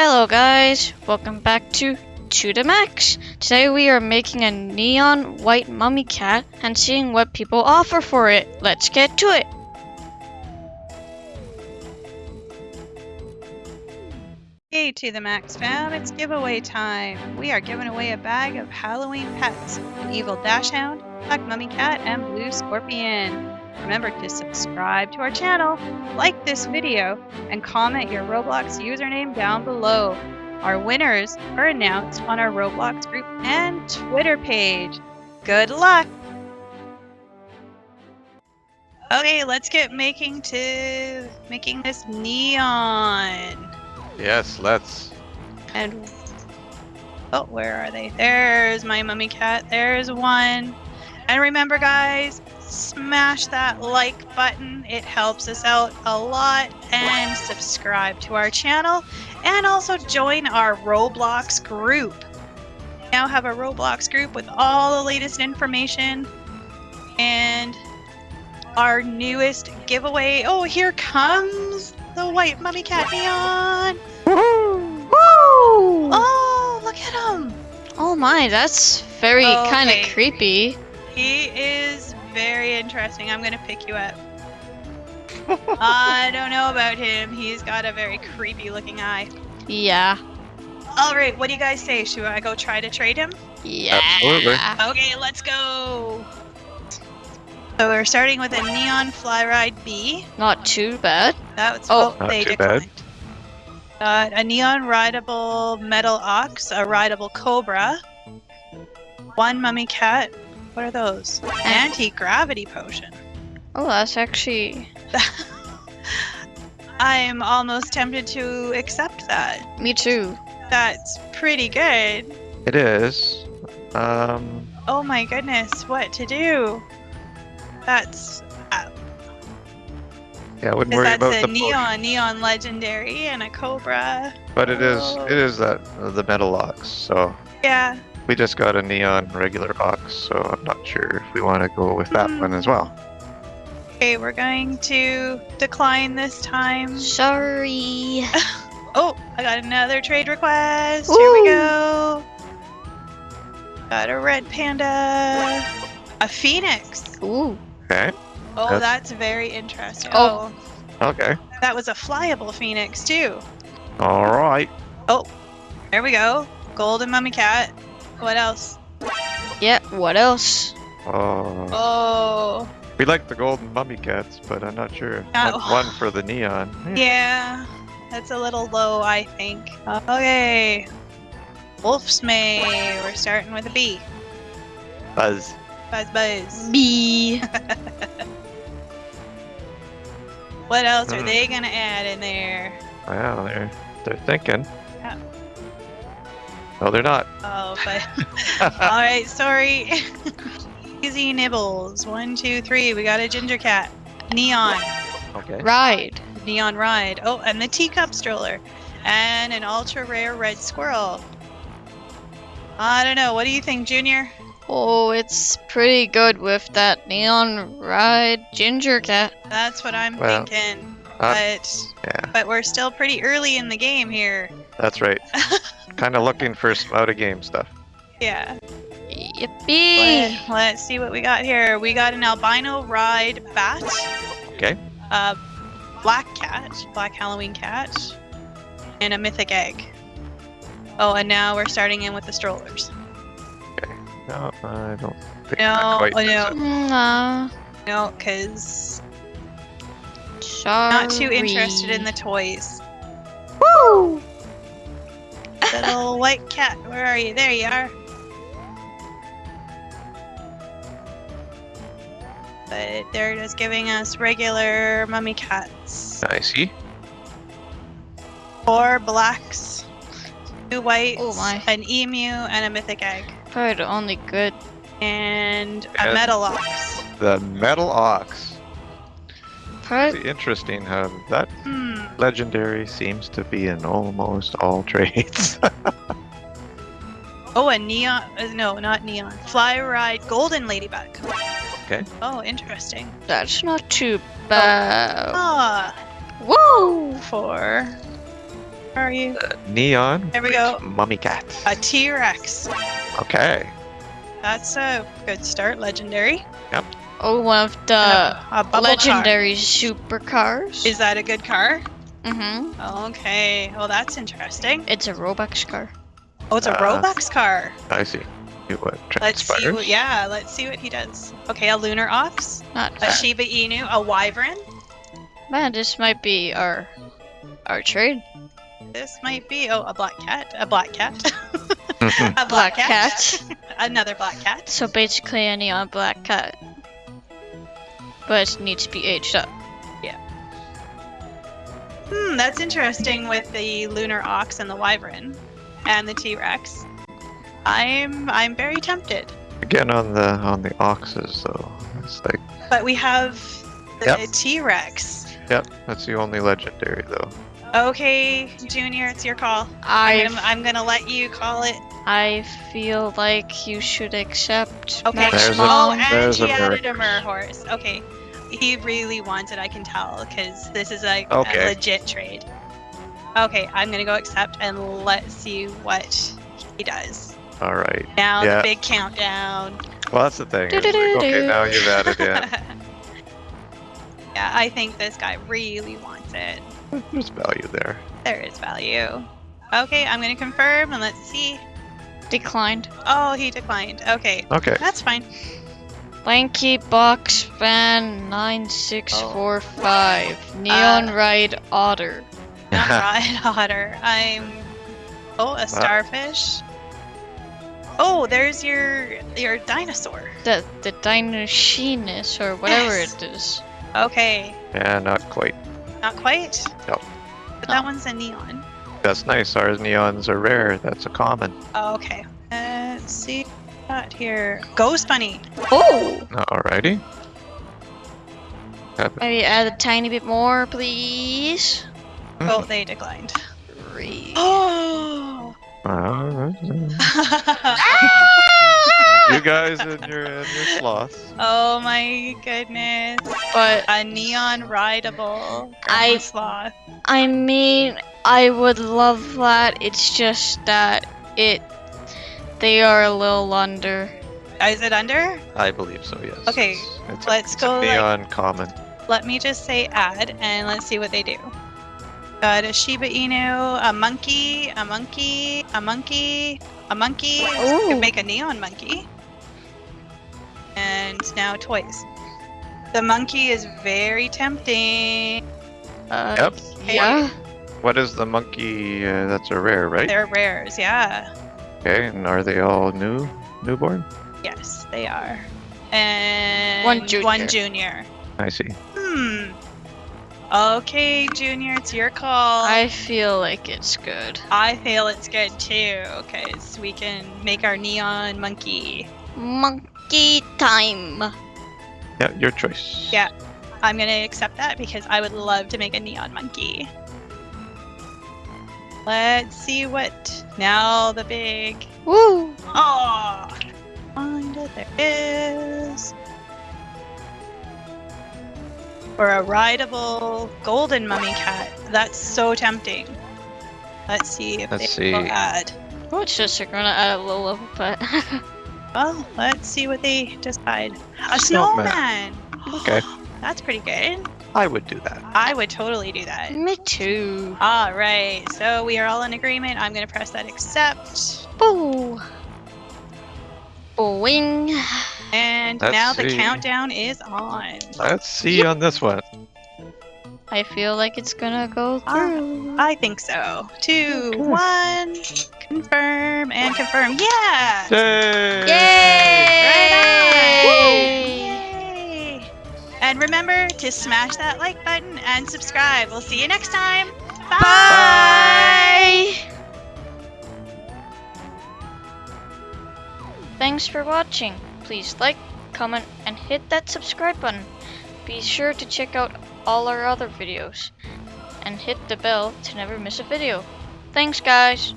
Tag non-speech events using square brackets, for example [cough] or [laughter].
Hello guys, welcome back to To Max. Today we are making a neon white mummy cat and seeing what people offer for it. Let's get to it. Hey to the Max fam, it's giveaway time. We are giving away a bag of Halloween pets, an evil dachshund, black mummy cat, and blue scorpion. Remember to subscribe to our channel, like this video, and comment your Roblox username down below. Our winners are announced on our Roblox group and Twitter page. Good luck! Okay, let's get making to making this neon. Yes, let's. And oh, where are they? There's my mummy cat. There's one. And remember, guys, smash that like button. It helps us out a lot. And subscribe to our channel. And also join our Roblox group. We now have a Roblox group with all the latest information and our newest giveaway. Oh, here comes the white mummy cat neon. Woo! Oh, look at him. Oh my, that's very Okay. kind of creepy. He is very interesting. I'm gonna pick you up. [laughs] I don't know about him. He's got a very creepy looking eye. Yeah. All right, what do you guys say? Should I go try to trade him? Yeah. Absolutely. Okay, let's go. So we're starting with a neon fly ride B. Not too bad. That's Oh. what Not they too bad. Uh, a neon rideable metal ox, a rideable cobra, one mummy cat. What are those? Anti gravity potion. Oh, that's actually [laughs] I'm almost tempted to accept that. me too. That's pretty good. It is. Um, Oh my goodness, what to do? That's yeah, I wouldn't because worry that's about a the neon, potion, neon legendary and a cobra. but it is Oh. it is that uh, the metal ox, So Yeah, we just got a neon regular ox, so I'm not sure if we want to go with that Hmm. one as well. okay, we're going to decline this time. Sorry. [laughs] Oh, I got another trade request. Here we go. Got a red panda. A phoenix. Ooh. Okay. Oh, That's- that's very interesting. Oh. oh, Okay. that was a flyable phoenix too. All right. Oh, there we go. Golden mummy cat. What else? Yeah, what else? Oh, Oh, we like the golden mummy cats, but I'm not sure. Oh. One, one for the neon. [laughs] yeah. That's a little low, I think. Okay. Wolf's May. We're starting with a B. Buzz. Buzz buzz. B. [laughs] What else are Hmm. they gonna add in there? Wow, they're they're thinking. Yeah. No, they're not. Oh, but [laughs] [laughs] all right. Sorry. [laughs] Easy nibbles. One, two, three. We got a ginger cat. Neon. okay. Ride. Neon ride. Oh, and the teacup stroller. And an ultra rare red squirrel. I don't know. What do you think, Junior? Oh, it's pretty good with that neon ride ginger cat. That's what I'm Well, thinking. uh, But Yeah, but we're still pretty early in the game here. that's right. Kind of looking for some out of game stuff. Yeah. Yippee! Let, let's see what we got here. We got an albino ride bat. Okay. A black cat, black Halloween cat, and a mythic egg. Oh, and now we're starting in with the strollers. Okay. No, I don't think No, that quite oh, does no. No, because not too interested in the toys. Woo! Little white cat, where are you? There you are. But they're just giving us regular mummy cats. I see. Four blacks, two whites, Oh my. an emu, and a mythic egg. Probably the only good. And a And- metal ox. The metal ox. Probably, Pretty interesting how that Hmm. legendary seems to be in almost all [laughs] trades. Oh, a neon. uh, No, not neon. Fly ride golden ladybug. Okay. Oh, interesting. that's not too bad. Ah, Woo! four. Where are you? Neon. There we go. Mummy cat. A T-Rex. Okay. That's a good start. Legendary. Oh, one of the a, a bubble car. legendary supercars. Is that a good car? Mm-hmm. Okay. Well, that's interesting. It's a Robux car. Oh, it's a Uh, Robux car. I see. See What Let's see. What, yeah, let's see what he does. Okay, a lunar ox, Not a bad. Shiba Inu, a wyvern. Man, this might be our our trade. This might be oh a black cat, a black cat, [laughs] [laughs] a Black cat. [laughs] another black cat. So basically any neon black cat. But it needs to be aged up. Yeah. Hmm, that's interesting with the lunar ox and the wyvern, and the T-Rex. I'm I'm very tempted, Again on the on the oxes though. It's like but we have the Yep. T-Rex. yep, that's the only legendary though. Okay, Junior, it's your call. I I'm, I'm gonna let you call it. I feel like you should accept Okay. Max There's a- oh, and there's he a added a Mer- mer horse. Okay. He really wants it, I can tell, because this is like Okay. a legit trade. Okay, I'm gonna go accept and let's see what he does. All right. Now Yeah. the big countdown. Well, that's the thing. is like, okay, now you've added in. [laughs] yeah, I think this guy really wants it. There's value there. There is value. Okay, I'm gonna confirm and let's see. declined. Oh, he declined. Okay, Okay. that's fine. Lanky box fan nine six four five. Neon Uh, ride otter. [laughs] Not Ryan Otter. I'm. Oh, a starfish. Oh, there's your your dinosaur. The the Dinosheenus or whatever Yes. it is. Okay, yeah, not quite. not quite. Nope. But that Oh. one's a neon. That's nice. Ours neons are rare. That's a common. Oh, okay. Let's see. Got here. Ghost bunny. Oh! Alrighty. Got Maybe add a tiny bit more, please. Oh, they declined. Three. [gasps] Oh. [laughs] You guys and your and your sloths. oh my goodness. But A neon rideable. I- grandma sloth. I mean, I would love that. It's just that it they are a little under. Is it under? I believe so. Yes. Okay, It's, it's let's a, it's go, A like- common. Let me just say add and let's see what they do. Got a Shiba Inu, a monkey, a monkey, a monkey, a monkey. So we Ooh. can make a neon monkey. And now toys. The monkey is very tempting. Uh, Yep. Yeah. What is the monkey? Uh, that's a rare, right? They're rares, yeah. Okay. And are they all new, newborn? Yes, they are. And One junior. One junior. I see. Hmm. Okay, Junior, it's your call. I feel like it's good. I feel it's good too, because we can make our neon monkey. Monkey time. Yeah, your choice. Yeah. I'm gonna accept that because I would love to make a neon monkey. Let's see what. Now the big. Woo! Oh! Find it. There is. Or a rideable golden mummy cat. That's so tempting. Let's see if Let's they will see. add. Oh, it's just they're gonna add a little level pet. [laughs] Well, let's see what they decide. A Snowman. snowman. Okay. [gasps] That's pretty good. I would do that. I would totally do that. Me too. All right. So we are all in agreement. I'm going to press that accept. Boo. Boing. And Let's now the see. countdown is on. Let's see on this one. I feel like it's gonna go Ah. through. I think so. Two, Okay. one, confirm and confirm. Yeah! Yay! Yay! And remember to smash that like button and subscribe. We'll see you next time. Bye! Bye. Thanks for watching. Please like, comment, and hit that subscribe button. Be sure to check out all our other videos and hit the bell to never miss a video. Thanks guys.